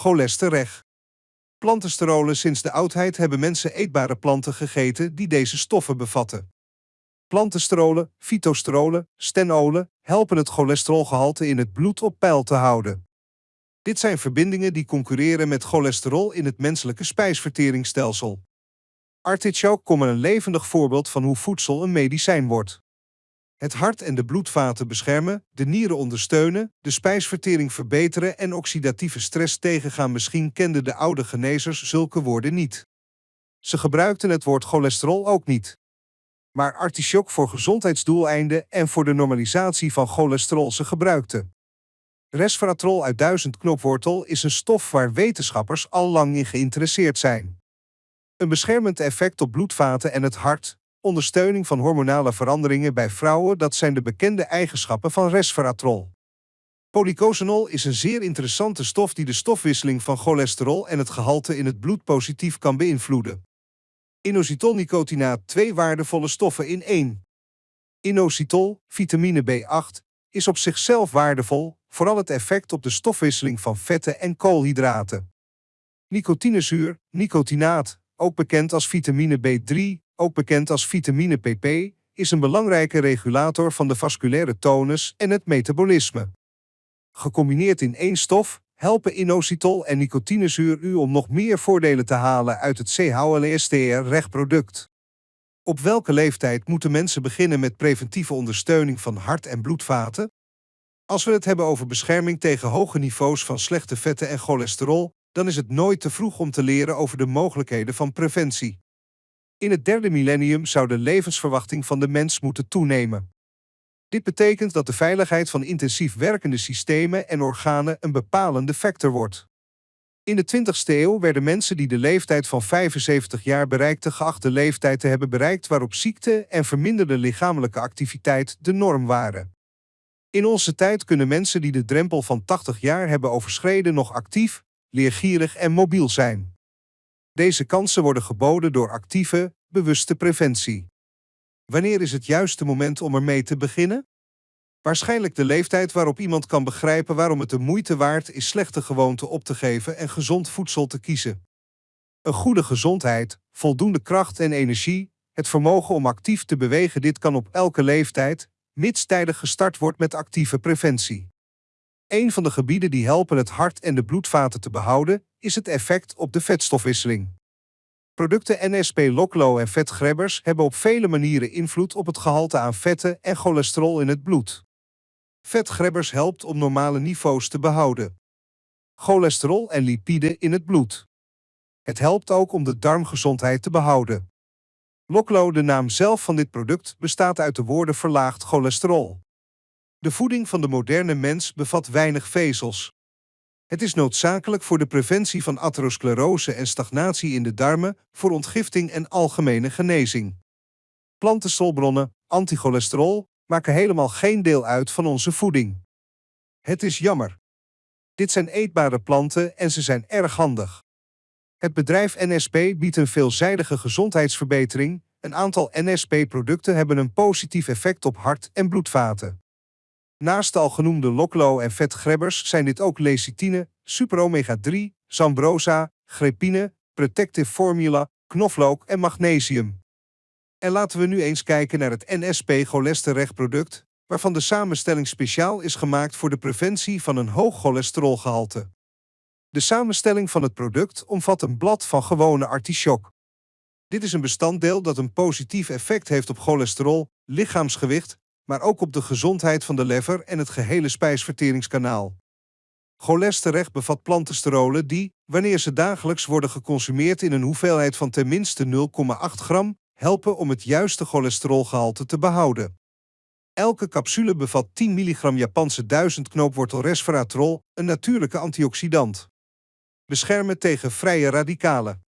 cholesterol. Plantensterolen sinds de oudheid hebben mensen eetbare planten gegeten die deze stoffen bevatten. Plantensterolen, fytosterolen, stenolen helpen het cholesterolgehalte in het bloed op peil te houden. Dit zijn verbindingen die concurreren met cholesterol in het menselijke spijsverteringsstelsel. Artichoke komen een levendig voorbeeld van hoe voedsel een medicijn wordt. Het hart en de bloedvaten beschermen, de nieren ondersteunen, de spijsvertering verbeteren en oxidatieve stress tegengaan. Misschien kenden de oude genezers zulke woorden niet. Ze gebruikten het woord cholesterol ook niet. Maar artichok voor gezondheidsdoeleinden en voor de normalisatie van cholesterol ze gebruikten. Resveratrol uit duizendknopwortel is een stof waar wetenschappers al lang in geïnteresseerd zijn. Een beschermend effect op bloedvaten en het hart, ondersteuning van hormonale veranderingen bij vrouwen, dat zijn de bekende eigenschappen van resveratrol. Polycosanol is een zeer interessante stof die de stofwisseling van cholesterol en het gehalte in het bloed positief kan beïnvloeden. Inositolnicotinaat, twee waardevolle stoffen in één. Inositol, vitamine B8, is op zichzelf waardevol, vooral het effect op de stofwisseling van vetten en koolhydraten. Nicotinezuur, nicotinaat, ook bekend als vitamine B3, ook bekend als vitamine PP, is een belangrijke regulator van de vasculaire tonus en het metabolisme. Gecombineerd in één stof helpen inositol en nicotinezuur u om nog meer voordelen te halen uit het CHLSTR-rechtproduct. Op welke leeftijd moeten mensen beginnen met preventieve ondersteuning van hart- en bloedvaten? Als we het hebben over bescherming tegen hoge niveaus van slechte vetten en cholesterol, dan is het nooit te vroeg om te leren over de mogelijkheden van preventie. In het derde millennium zou de levensverwachting van de mens moeten toenemen. Dit betekent dat de veiligheid van intensief werkende systemen en organen een bepalende factor wordt. In de 20ste eeuw werden mensen die de leeftijd van 75 jaar bereikten geacht de leeftijd te hebben bereikt waarop ziekte en verminderde lichamelijke activiteit de norm waren. In onze tijd kunnen mensen die de drempel van 80 jaar hebben overschreden nog actief, leergierig en mobiel zijn. Deze kansen worden geboden door actieve, bewuste preventie. Wanneer is het juiste moment om ermee te beginnen? Waarschijnlijk de leeftijd waarop iemand kan begrijpen waarom het de moeite waard is slechte gewoonten op te geven en gezond voedsel te kiezen. Een goede gezondheid, voldoende kracht en energie, het vermogen om actief te bewegen, dit kan op elke leeftijd, mits tijdig gestart wordt met actieve preventie. Een van de gebieden die helpen het hart en de bloedvaten te behouden, is het effect op de vetstofwisseling. Producten NSP Loklo en vetgrebbers hebben op vele manieren invloed op het gehalte aan vetten en cholesterol in het bloed. Vetgrebbers helpt om normale niveaus te behouden. Cholesterol en lipiden in het bloed. Het helpt ook om de darmgezondheid te behouden. Loklo, de naam zelf van dit product, bestaat uit de woorden verlaagd cholesterol. De voeding van de moderne mens bevat weinig vezels. Het is noodzakelijk voor de preventie van atherosclerose en stagnatie in de darmen, voor ontgifting en algemene genezing. Plantenstolbronnen, anticholesterol, maken helemaal geen deel uit van onze voeding. Het is jammer. Dit zijn eetbare planten en ze zijn erg handig. Het bedrijf NSP biedt een veelzijdige gezondheidsverbetering. Een aantal NSP-producten hebben een positief effect op hart- en bloedvaten. Naast de al genoemde loklo en vetgrebbers zijn dit ook lecithine, super omega 3, zambrosa, grepine, protective formula, knoflook en magnesium. En laten we nu eens kijken naar het NSP cholesterolproduct, waarvan de samenstelling speciaal is gemaakt voor de preventie van een hoog cholesterolgehalte. De samenstelling van het product omvat een blad van gewone artichok. Dit is een bestanddeel dat een positief effect heeft op cholesterol, lichaamsgewicht, maar ook op de gezondheid van de lever en het gehele spijsverteringskanaal. Cholesterol bevat plantensterolen die, wanneer ze dagelijks worden geconsumeerd in een hoeveelheid van ten minste 0,8 gram, helpen om het juiste cholesterolgehalte te behouden. Elke capsule bevat 10 mg Japanse duizendknoopwortel resveratrol, een natuurlijke antioxidant. Beschermen tegen vrije radicalen.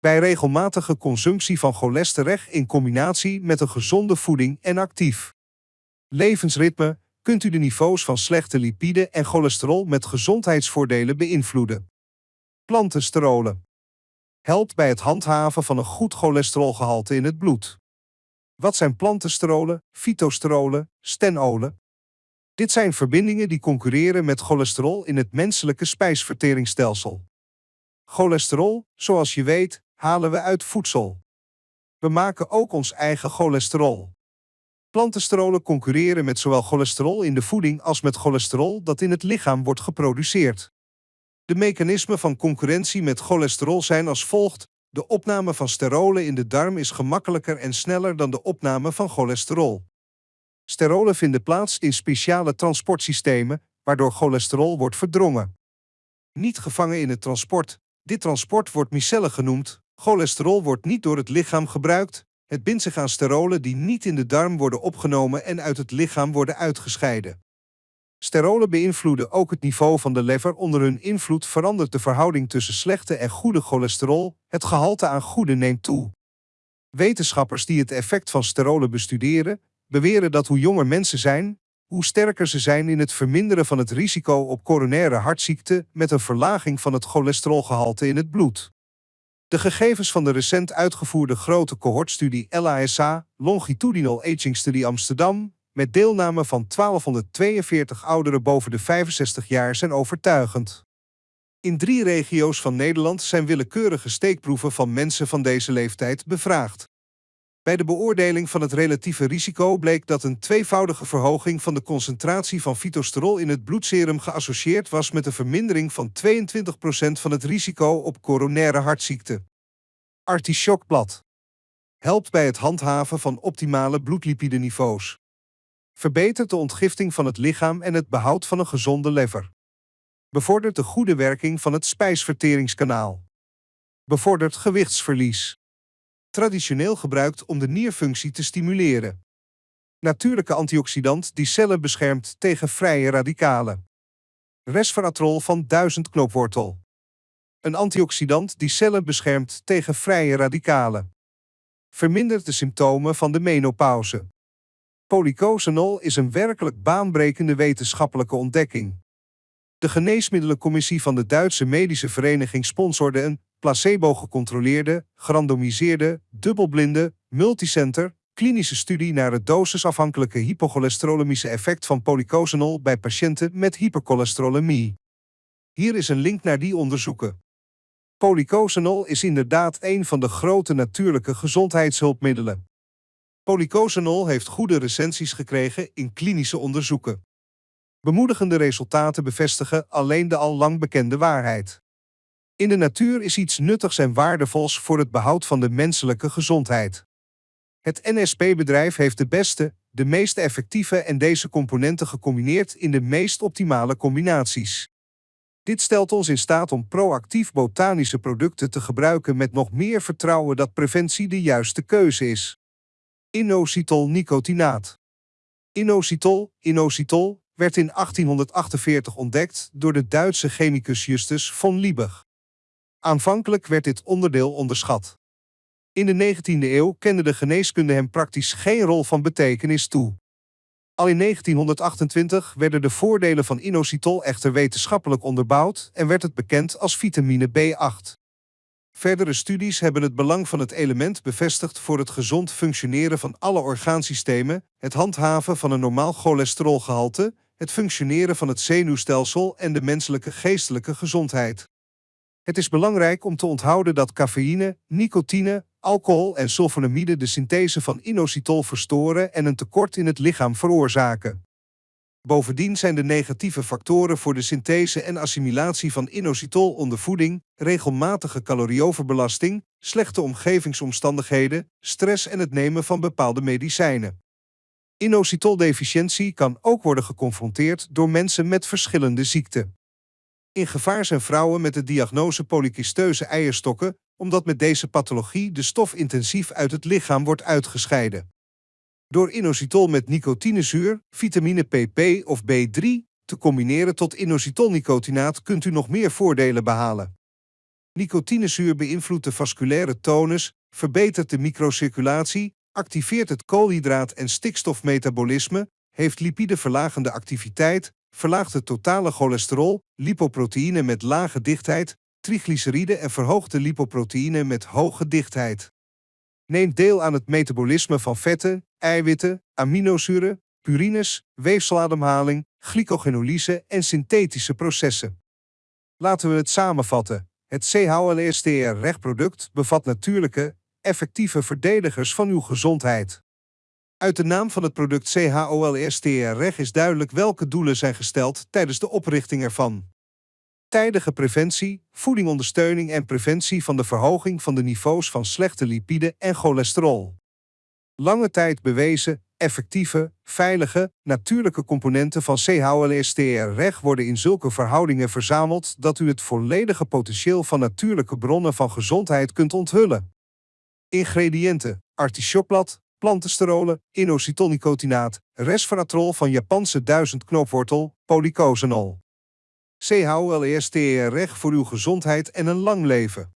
Bij regelmatige consumptie van cholesterol in combinatie met een gezonde voeding en actief levensritme kunt u de niveaus van slechte lipide en cholesterol met gezondheidsvoordelen beïnvloeden. Plantensterolen helpt bij het handhaven van een goed cholesterolgehalte in het bloed. Wat zijn plantensterolen, fytosterolen, stenolen? Dit zijn verbindingen die concurreren met cholesterol in het menselijke spijsverteringsstelsel. Cholesterol, zoals je weet, halen we uit voedsel. We maken ook ons eigen cholesterol. Plantensterolen concurreren met zowel cholesterol in de voeding als met cholesterol dat in het lichaam wordt geproduceerd. De mechanismen van concurrentie met cholesterol zijn als volgt. De opname van sterolen in de darm is gemakkelijker en sneller dan de opname van cholesterol. Sterolen vinden plaats in speciale transportsystemen, waardoor cholesterol wordt verdrongen. Niet gevangen in het transport. Dit transport wordt micellen genoemd. Cholesterol wordt niet door het lichaam gebruikt. Het bindt zich aan sterolen die niet in de darm worden opgenomen en uit het lichaam worden uitgescheiden. Sterolen beïnvloeden ook het niveau van de lever. Onder hun invloed verandert de verhouding tussen slechte en goede cholesterol. Het gehalte aan goede neemt toe. Wetenschappers die het effect van sterolen bestuderen, beweren dat hoe jonger mensen zijn, hoe sterker ze zijn in het verminderen van het risico op coronaire hartziekte met een verlaging van het cholesterolgehalte in het bloed. De gegevens van de recent uitgevoerde grote cohortstudie LASA, Longitudinal Aging Study Amsterdam, met deelname van 1242 ouderen boven de 65 jaar zijn overtuigend. In drie regio's van Nederland zijn willekeurige steekproeven van mensen van deze leeftijd bevraagd. Bij de beoordeling van het relatieve risico bleek dat een tweevoudige verhoging van de concentratie van fytosterol in het bloedserum geassocieerd was met een vermindering van 22% van het risico op coronaire hartziekte. Artichokblad helpt bij het handhaven van optimale bloedlipideniveaus. Verbetert de ontgifting van het lichaam en het behoud van een gezonde lever. Bevordert de goede werking van het spijsverteringskanaal. Bevordert gewichtsverlies traditioneel gebruikt om de nierfunctie te stimuleren. Natuurlijke antioxidant die cellen beschermt tegen vrije radicalen. Resveratrol van duizendknoopwortel. Een antioxidant die cellen beschermt tegen vrije radicalen. Vermindert de symptomen van de menopauze. Polycosanol is een werkelijk baanbrekende wetenschappelijke ontdekking. De Geneesmiddelencommissie van de Duitse Medische Vereniging sponsorde een placebo-gecontroleerde, gerandomiseerde, dubbelblinde, multicenter, klinische studie naar het dosisafhankelijke hypocholesterolemische effect van polycosanol bij patiënten met hypercholesterolemie. Hier is een link naar die onderzoeken. Polycosanol is inderdaad een van de grote natuurlijke gezondheidshulpmiddelen. Polycosanol heeft goede recensies gekregen in klinische onderzoeken. Bemoedigende resultaten bevestigen alleen de al lang bekende waarheid. In de natuur is iets nuttigs en waardevols voor het behoud van de menselijke gezondheid. Het NSP-bedrijf heeft de beste, de meest effectieve en deze componenten gecombineerd in de meest optimale combinaties. Dit stelt ons in staat om proactief botanische producten te gebruiken met nog meer vertrouwen dat preventie de juiste keuze is. Inositol nicotinaat. Inositol, inositol werd in 1848 ontdekt door de Duitse chemicus Justus von Liebig. Aanvankelijk werd dit onderdeel onderschat. In de 19e eeuw kende de geneeskunde hem praktisch geen rol van betekenis toe. Al in 1928 werden de voordelen van inositol echter wetenschappelijk onderbouwd en werd het bekend als vitamine B8. Verdere studies hebben het belang van het element bevestigd voor het gezond functioneren van alle orgaansystemen, het handhaven van een normaal cholesterolgehalte, het functioneren van het zenuwstelsel en de menselijke geestelijke gezondheid. Het is belangrijk om te onthouden dat cafeïne, nicotine, alcohol en sulfonamide de synthese van inositol verstoren en een tekort in het lichaam veroorzaken. Bovendien zijn de negatieve factoren voor de synthese en assimilatie van inositol onder voeding, regelmatige calorieoverbelasting, slechte omgevingsomstandigheden, stress en het nemen van bepaalde medicijnen. Inositoldeficiëntie kan ook worden geconfronteerd door mensen met verschillende ziekten. In gevaar zijn vrouwen met de diagnose polykysteuze eierstokken, omdat met deze pathologie de stof intensief uit het lichaam wordt uitgescheiden. Door inositol met nicotinezuur, vitamine PP of B3 te combineren tot inositolnicotinaat kunt u nog meer voordelen behalen. Nicotinezuur beïnvloedt de vasculaire tonus, verbetert de microcirculatie, activeert het koolhydraat- en stikstofmetabolisme, heeft lipideverlagende activiteit, verlaagt het totale cholesterol, lipoproteïne met lage dichtheid, triglyceride en verhoogde lipoproteïne met hoge dichtheid. Neemt deel aan het metabolisme van vetten, eiwitten, aminozuren, purines, weefselademhaling, glycogenolyse en synthetische processen. Laten we het samenvatten. Het CHOLSTR-rechtproduct bevat natuurlijke, effectieve verdedigers van uw gezondheid. Uit de naam van het product CHOLSTR-reg is duidelijk welke doelen zijn gesteld tijdens de oprichting ervan. Tijdige preventie, voedingondersteuning en preventie van de verhoging van de niveaus van slechte lipiden en cholesterol. Lange tijd bewezen, effectieve, veilige, natuurlijke componenten van CHLSTR-reg worden in zulke verhoudingen verzameld dat u het volledige potentieel van natuurlijke bronnen van gezondheid kunt onthullen. Ingrediënten: artichokblad, plantensterolen, inositonicotinaat, resveratrol van Japanse duizendknoopwortel, polycosanol. CHLSTR-reg voor uw gezondheid en een lang leven.